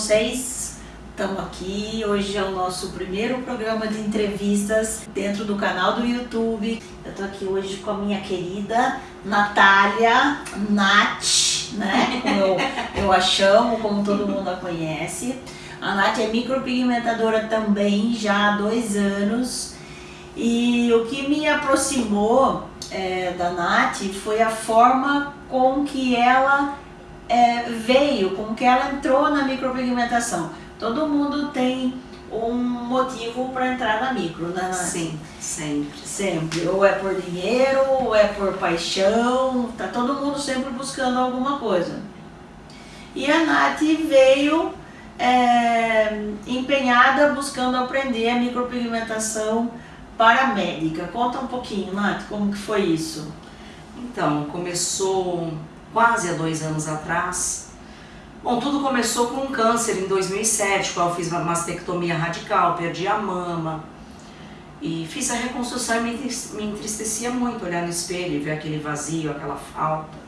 vocês? Estamos aqui, hoje é o nosso primeiro programa de entrevistas dentro do canal do YouTube. Eu estou aqui hoje com a minha querida Natália Nath, né? Como eu, eu a chamo, como todo mundo a conhece. A Nath é micropigmentadora também, já há dois anos. E o que me aproximou é, da Nath foi a forma com que ela é, veio, com que ela entrou na micropigmentação. Todo mundo tem um motivo para entrar na micro, né? Nath? Sim, sempre. Sempre. Ou é por dinheiro, ou é por paixão. Tá todo mundo sempre buscando alguma coisa. E a Nath veio é, empenhada buscando aprender a micropigmentação paramédica. Conta um pouquinho, Nath, como que foi isso? Então, começou quase há dois anos atrás. Bom, tudo começou com um câncer em 2007, qual eu fiz uma mastectomia radical, perdi a mama. E fiz a reconstrução e me entristecia muito olhar no espelho e ver aquele vazio, aquela falta.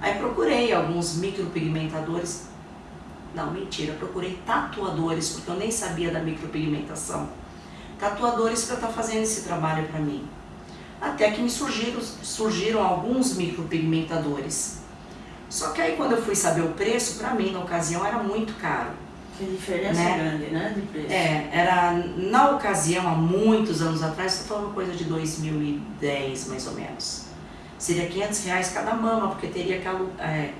Aí procurei alguns micropigmentadores. Não, mentira, procurei tatuadores, porque eu nem sabia da micropigmentação. Tatuadores para estar tá fazendo esse trabalho para mim. Até que me surgiram, surgiram alguns micropigmentadores só que aí quando eu fui saber o preço, para mim na ocasião era muito caro. Que diferença né? grande, né, de preço. É, era na ocasião, há muitos anos atrás, estou falando coisa de 2010 mais ou menos. Seria 500 reais cada mama, porque teria que é,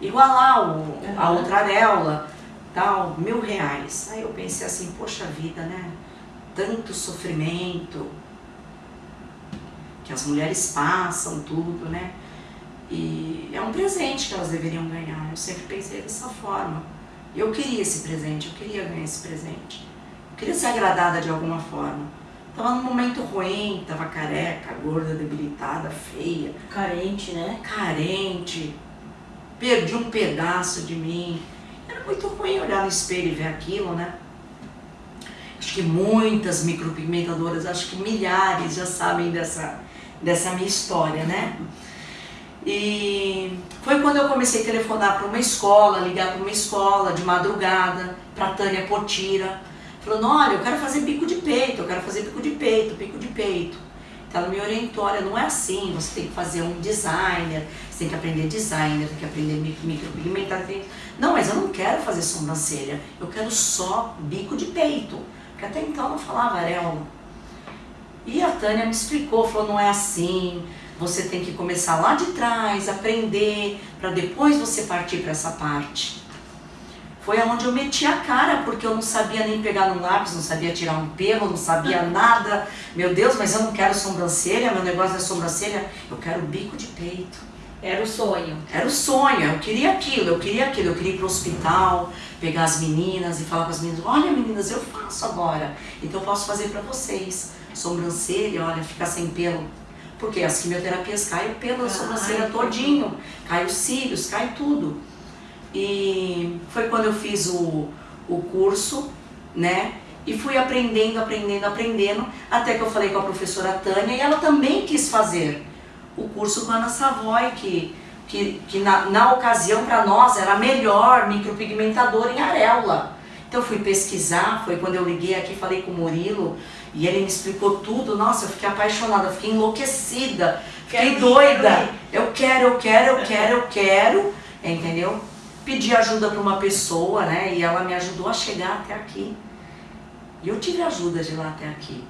igualar o, uhum. a outra areola, tal, mil reais. Aí eu pensei assim, poxa vida, né? Tanto sofrimento que as mulheres passam, tudo, né? E é um presente que elas deveriam ganhar. Eu sempre pensei dessa forma. Eu queria esse presente, eu queria ganhar esse presente. Eu queria ser agradada de alguma forma. Tava num momento ruim, tava careca, gorda, debilitada, feia. Carente, né? Carente. Perdi um pedaço de mim. Era muito ruim olhar no espelho e ver aquilo, né? Acho que muitas micropigmentadoras, acho que milhares já sabem dessa, dessa minha história, né? E foi quando eu comecei a telefonar para uma escola, ligar para uma escola de madrugada, para Tânia Potira, falando, olha, eu quero fazer bico de peito, eu quero fazer bico de peito, bico de peito. Então ela me orientou, olha, não é assim, você tem que fazer um designer, você tem que aprender designer, tem que aprender micropigmentar. Não, mas eu não quero fazer sobrancelha, eu quero só bico de peito, porque até então eu não falava areola. E a Tânia me explicou, falou, não é assim, você tem que começar lá de trás, aprender, para depois você partir para essa parte. Foi aonde eu meti a cara, porque eu não sabia nem pegar no lápis, não sabia tirar um pelo, não sabia nada. Meu Deus, mas eu não quero sobrancelha, meu negócio é sobrancelha, eu quero bico de peito. Era o sonho. Era o sonho, eu queria aquilo, eu queria aquilo, eu queria ir para o hospital, pegar as meninas e falar com as meninas, olha meninas, eu faço agora, então eu posso fazer para vocês. Sobrancelha, olha, ficar sem pelo, porque as quimioterapias caem pela sobrancelha todinho, cai os cílios, cai tudo. E foi quando eu fiz o, o curso, né? E fui aprendendo, aprendendo, aprendendo, até que eu falei com a professora Tânia e ela também quis fazer o curso com a Ana Savoy, que, que, que na, na ocasião para nós era a melhor micropigmentadora em areola. Então eu fui pesquisar, foi quando eu liguei aqui falei com o Murilo, e ele me explicou tudo, nossa, eu fiquei apaixonada, fiquei enlouquecida, fiquei quero doida. Eu quero, eu quero, eu quero, eu quero, entendeu? Pedi ajuda para uma pessoa, né? E ela me ajudou a chegar até aqui. E eu tive ajuda de lá até aqui.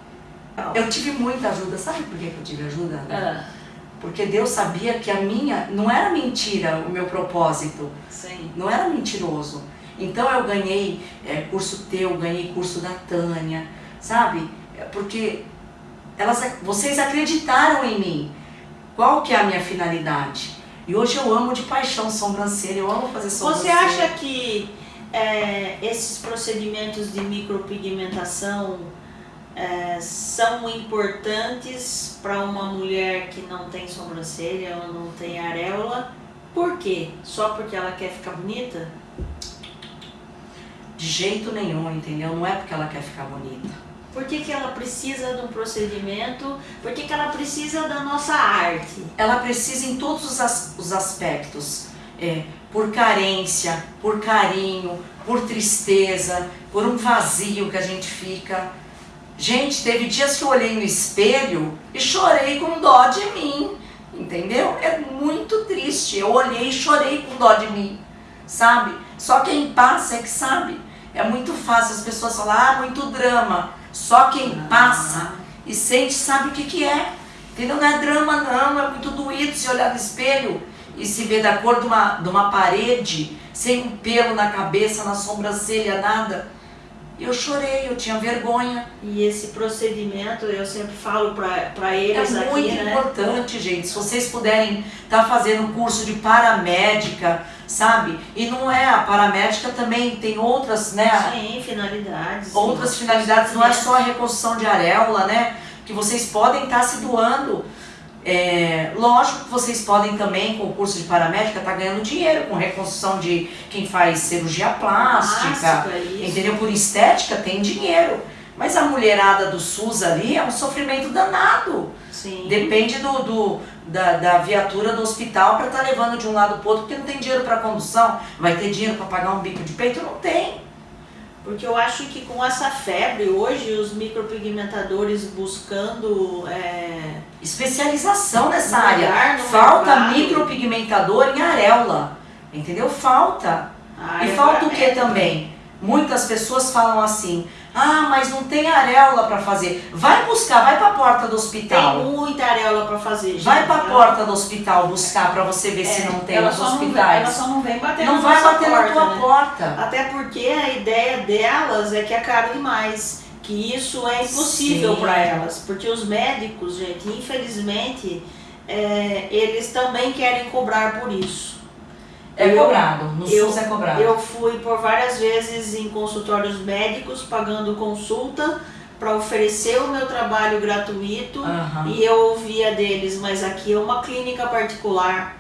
Eu tive muita ajuda. Sabe por que eu tive ajuda? Ah. Porque Deus sabia que a minha, não era mentira o meu propósito. Sim. Não era mentiroso. Então eu ganhei é, curso teu, ganhei curso da Tânia, sabe? Porque elas, vocês acreditaram em mim. Qual que é a minha finalidade? E hoje eu amo de paixão sobrancelha, eu amo fazer sobrancelha. Você acha que é, esses procedimentos de micropigmentação é, são importantes para uma mulher que não tem sobrancelha ou não tem areola? Por quê? Só porque ela quer ficar bonita? De jeito nenhum, entendeu? Não é porque ela quer ficar bonita. Por que, que ela precisa de um procedimento? Por que, que ela precisa da nossa arte? Ela precisa em todos os, as, os aspectos. É, por carência, por carinho, por tristeza, por um vazio que a gente fica. Gente, teve dias que eu olhei no espelho e chorei com dó de mim, entendeu? É muito triste. Eu olhei e chorei com dó de mim, sabe? Só quem passa é que sabe. É muito fácil as pessoas falar, ah, muito drama. Só quem passa e sente sabe o que, que é. Entendeu? Não é drama, não. É muito doído se olhar no espelho e se ver da cor de uma, de uma parede, sem um pelo na cabeça, na sobrancelha, nada. Eu chorei, eu tinha vergonha. E esse procedimento, eu sempre falo para eles é aqui, É muito né? importante, gente. Se vocês puderem estar tá fazendo um curso de paramédica, sabe? E não é, a paramédica também tem outras, né? Sim, finalidades. Outras sim. finalidades, não é só a reconstrução de areola, né? Que vocês podem estar tá se doando é, lógico que vocês podem também, com o curso de paramédica, estar tá ganhando dinheiro com reconstrução de quem faz cirurgia plástica, é entendeu? Por estética tem dinheiro. Mas a mulherada do SUS ali é um sofrimento danado. Sim. Depende do, do da, da, viatura do hospital para estar tá levando de um lado para o outro, porque não tem dinheiro para condução. Vai ter dinheiro para pagar um bico de peito? Não tem. Porque eu acho que com essa febre, hoje os micropigmentadores buscando é, especialização nessa área. Falta mercado. micropigmentador em areola. Entendeu? Falta. e falta o que também? Muitas pessoas falam assim, ah, mas não tem areola para fazer. Vai buscar, vai para a porta do hospital. Tem muita areola para fazer. Gente. Vai para a porta do hospital buscar para você ver é, se não tem nos hospitais. Vem, ela só não vem bater não na vai bater porta, na tua né? porta. Até porque a ideia delas é que é caro demais. Que isso é impossível para elas. Porque os médicos, gente, infelizmente, é, eles também querem cobrar por isso. É eu, cobrado, no eu, SUS é cobrado. Eu fui por várias vezes em consultórios médicos pagando consulta para oferecer o meu trabalho gratuito uhum. e eu ouvia deles, mas aqui é uma clínica particular.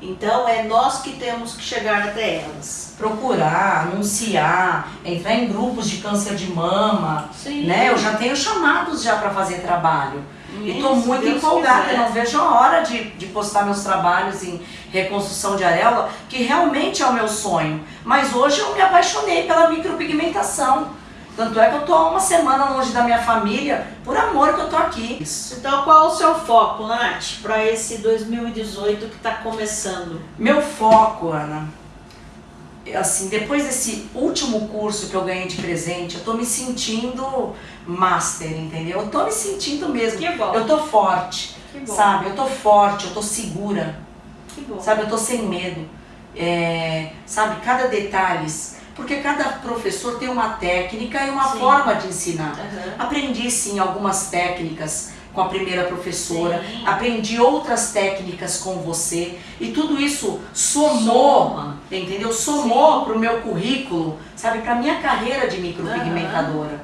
Então é nós que temos que chegar até elas. Procurar, anunciar, entrar em grupos de câncer de mama, Sim. né? Eu já tenho chamados já para fazer trabalho. E estou muito Deus empolgada, quiser. não vejo a hora de, de postar meus trabalhos em reconstrução de areola, que realmente é o meu sonho. Mas hoje eu me apaixonei pela micropigmentação. Tanto é que eu estou uma semana longe da minha família, por amor que eu estou aqui. Então qual é o seu foco, Nath, para esse 2018 que está começando? Meu foco, Ana, assim, depois desse último curso que eu ganhei de presente, eu tô me sentindo master, entendeu? Eu tô me sentindo mesmo. Que bom. Eu tô forte, sabe? Eu tô forte, eu tô segura. Que bom. Sabe? Eu tô sem medo. É, sabe? Cada detalhe. Porque cada professor tem uma técnica e uma sim. forma de ensinar. Uhum. Aprendi sim algumas técnicas com a primeira professora, Sim. aprendi outras técnicas com você e tudo isso somou, Soma. entendeu? Somou para o meu currículo, sabe, para minha carreira de micropigmentadora, uhum.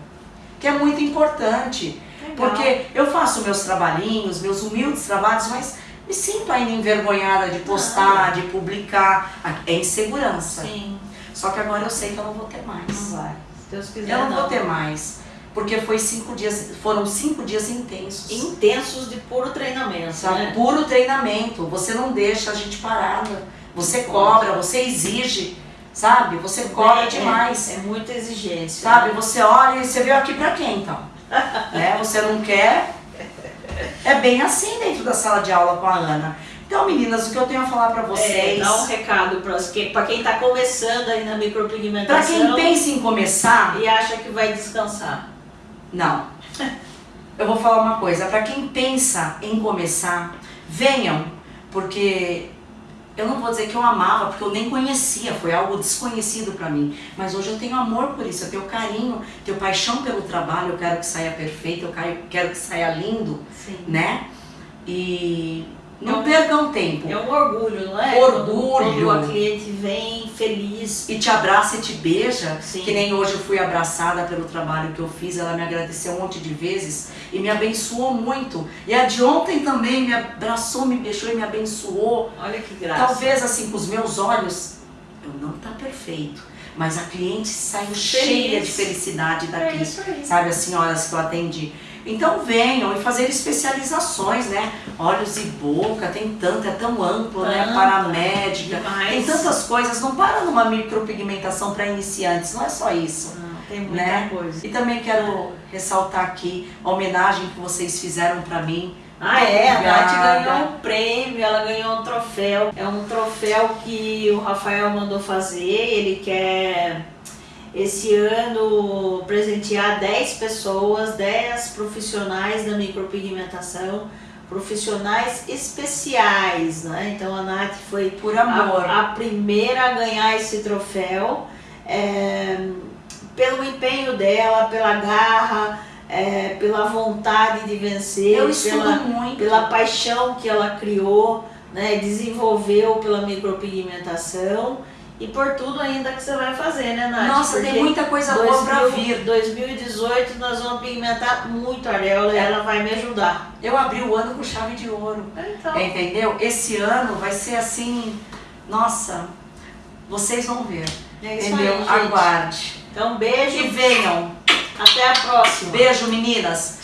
Que é muito importante, Legal. porque eu faço meus trabalhinhos, meus humildes trabalhos, mas me sinto ainda envergonhada de postar, de publicar, é insegurança. Sim. Só que agora eu sei que eu não vou ter mais. Não vai. Se Deus quiser, eu não, não. vou ter mais porque foi cinco dias, foram cinco dias intensos. Intensos de puro treinamento, sabe? Né? Puro treinamento. Você não deixa a gente parada. Você cobra, você exige, sabe? Você cobra é, demais. É, é muita exigência. Sabe? Né? Você olha e você veio aqui pra quem então? né? Você não quer? É bem assim dentro da sala de aula com a Ana. Então, meninas, o que eu tenho a falar pra vocês... É, dá um recado pra, pra quem tá começando aí na micropigmentação. Pra quem pensa em começar... E acha que vai descansar. Não. Eu vou falar uma coisa, para quem pensa em começar, venham, porque eu não vou dizer que eu amava, porque eu nem conhecia, foi algo desconhecido para mim. Mas hoje eu tenho amor por isso, eu tenho carinho, tenho paixão pelo trabalho, eu quero que saia perfeito, eu quero que saia lindo, Sim. né? E não percam tempo. É um orgulho, não é? Orgulho. Quando, a cliente vem feliz. E te abraça e te beija. Sim. Que nem hoje eu fui abraçada pelo trabalho que eu fiz. Ela me agradeceu um monte de vezes e me abençoou muito. E a de ontem também me abraçou, me beijou e me abençoou. Olha que graça. Talvez assim, com os meus olhos, eu não tá perfeito. Mas a cliente saiu Feliz. cheia de felicidade daqui. É isso aí. Sabe, as senhoras que eu atendi. Então venham e fazer especializações, né? Olhos e boca, tem tanto, é tão amplo, né? Paramédica, Demais. tem tantas coisas. Não para numa micropigmentação para iniciantes, não é só isso. Tem muita Né? coisa. E também quero ressaltar aqui a homenagem que vocês fizeram para mim. Ah, é, a Nath ganhou um prêmio, ela ganhou um troféu. É um troféu que o Rafael mandou fazer. Ele quer esse ano presentear 10 pessoas, 10 profissionais da micropigmentação, profissionais especiais, né? Então a Nath foi Por amor. a, a primeira a ganhar esse troféu é, pelo empenho dela, pela garra, é, pela vontade de vencer, pela, muito. pela paixão que ela criou, né, desenvolveu pela micropigmentação e por tudo ainda que você vai fazer, né, Nath? Nossa, Porque tem muita coisa boa para 2000 vir. 2018 nós vamos pigmentar muito a areola e ela vai me ajudar. Eu abri o ano com chave de ouro. Então, Entendeu? Esse ano vai ser assim, nossa, vocês vão ver. é isso entendeu? aí. Aguarde. Então, beijo. E venham. Até a próxima. Beijo, meninas.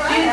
like you